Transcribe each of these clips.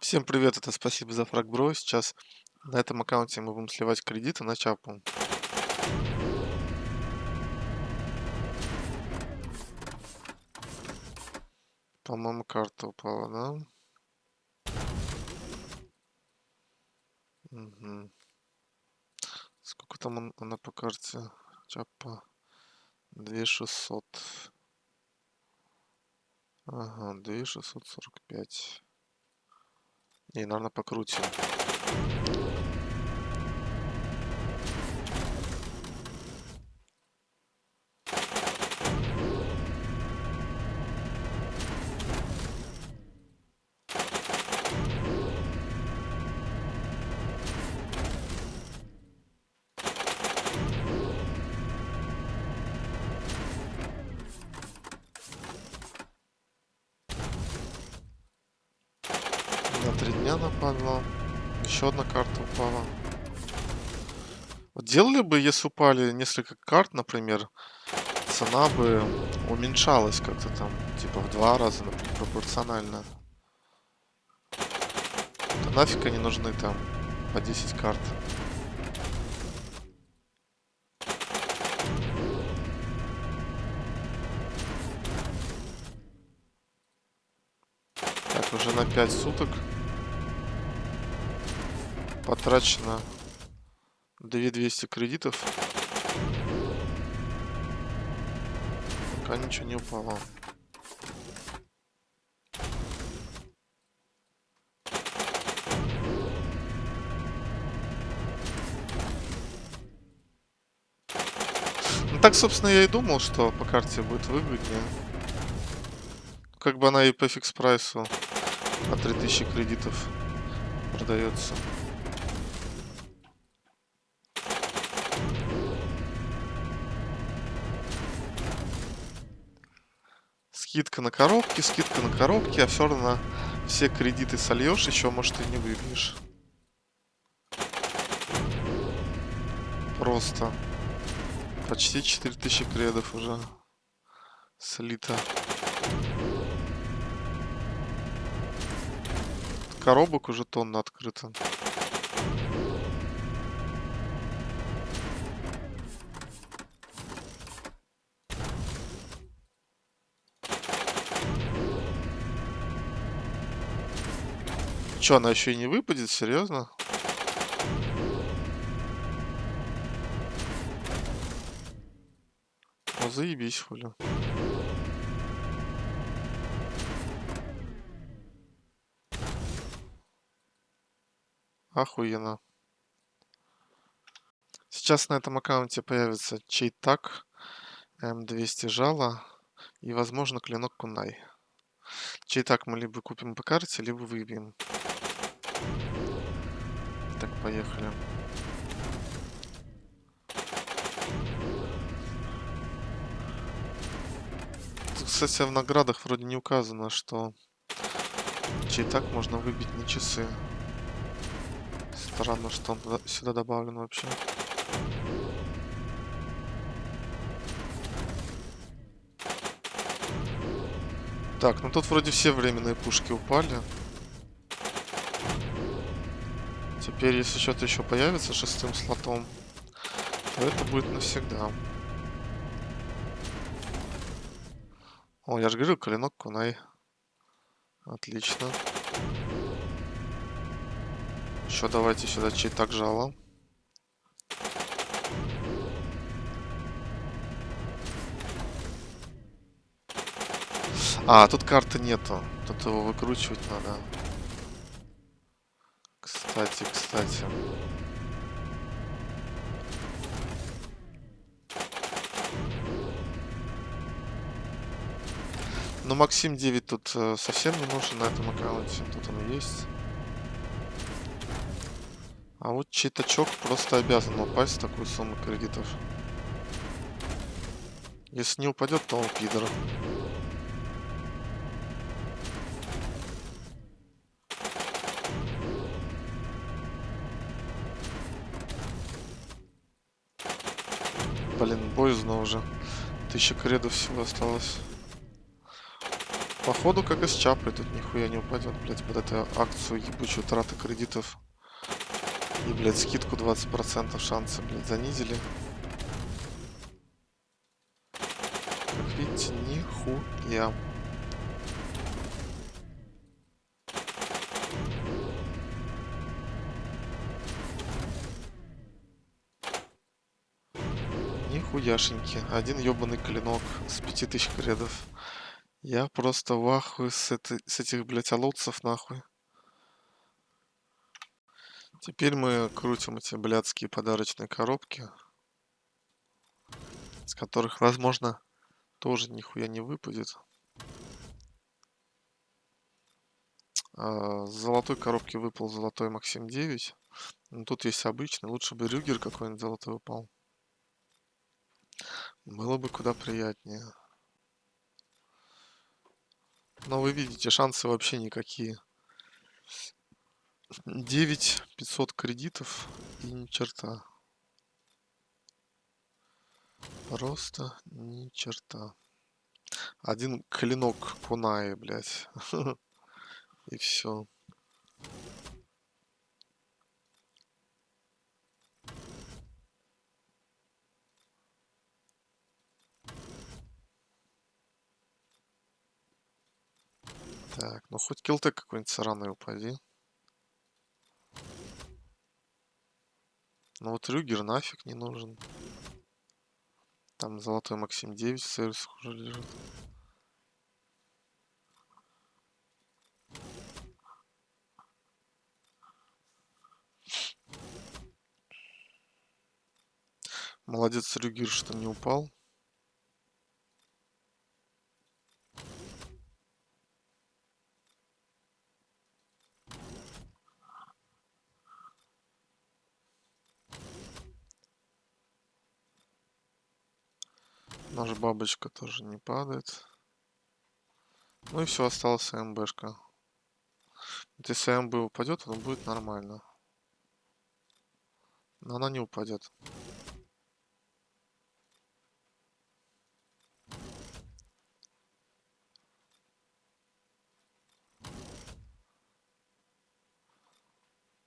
Всем привет, это спасибо за фраг бро. Сейчас на этом аккаунте мы будем сливать кредиты на чапу. По-моему, карта упала, да? Мгм. Сколько там он- она по карте? Чапа. 2600. Ага, 2645. Не, наверное, покрутим. На три дня нападла. Еще одна карта упала. Вот делали бы, если упали несколько карт, например, цена бы уменьшалась как-то там, типа в два раза, например, пропорционально. Да нафиг они нужны там по 10 карт. Так, уже на 5 суток потрачено 2200 кредитов. Пока ничего не упало. Ну так, собственно, я и думал, что по карте будет выгоднее. Как бы она и по фикс прайсу по 3000 кредитов продается. Скидка на коробки, скидка на коробки, а все равно все кредиты сольешь, еще, может, и не выбьешь. Просто. Почти 4000 кредов уже слито. Коробок уже тонна открыто. Че, она еще и не выпадет? Серьезно? Ну заебись, хули. Охуенно. Сейчас на этом аккаунте появится чейтак, М200 жало и, возможно, клинок кунай. Чейтак мы либо купим по карте, либо выбьем. Так, поехали. Тут, кстати, в наградах вроде не указано, что чейтак можно выбить на часы. Странно, что он сюда добавлен вообще. Так, ну тут вроде все временные пушки упали. Теперь, если что-то еще появится шестым слотом, то это будет навсегда. О, я же говорил, клинок кунай. Отлично. Еще давайте сюда чей так жало. А, тут карты нету. Тут его выкручивать надо. Кстати, кстати. Ну, Максим 9 тут э, совсем не нужен на этом аккаунте. Тут он есть. А вот читачок просто обязан упасть в такую сумму кредитов. Если не упадет, то он пидор. Боязно уже. Тысяча кредов всего осталось. Походу, как и с Чапой, тут нихуя не упадет, блядь, под эту акцию ебучую траты кредитов. И, блядь, скидку 20% шансы, блядь, занизили. Как видите, нихуя. Нихуяшеньки. Один ебаный клинок с 5000 кредов. Я просто в ахуе с, с этих, блядь, оловцев, нахуй. Теперь мы крутим эти блядские подарочные коробки, с которых, возможно, тоже нихуя не выпадет. А, с золотой коробки выпал золотой Максим 9. Но тут есть обычный. Лучше бы Рюгер какой-нибудь золотой упал. Было бы куда приятнее. Но вы видите, шансы вообще никакие. 9 500 кредитов и ни черта. Просто ни черта. Один клинок Кунаи, блядь. И все. Так, ну хоть килтек какой-нибудь сраный упади. Ну вот Рюгер нафиг не нужен. Там золотой Максим 9 в сервисах уже лежит. Молодец Рюгер, что не упал. Наша бабочка тоже не падает. Ну и все, осталась МБшка. Вот если МБ упадет, оно будет нормально. Но она не упадет.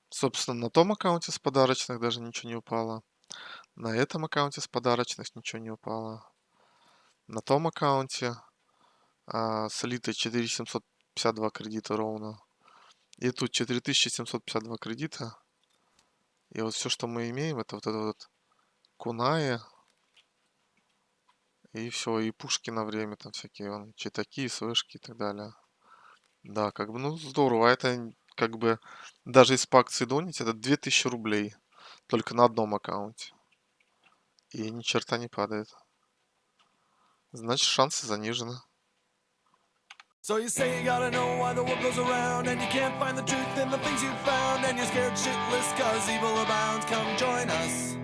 Собственно, на том аккаунте с подарочных даже ничего не упало. На этом аккаунте с подарочных ничего не упало на том аккаунте а, слито 4752 кредита ровно. И тут 4752 кредита. И вот все, что мы имеем, это вот это вот Куная. И все, и пушки на время там всякие, вон, читаки, свышки и так далее. Да, как бы, ну, здорово. А это как бы, даже из по акции донить, это 2000 рублей. Только на одном аккаунте. И ни черта не падает. Значит, шансы занижены. So you say you gotta know why the world goes around And you can't find the truth in the things you found And you're scared shitless cause evil abounds Come join us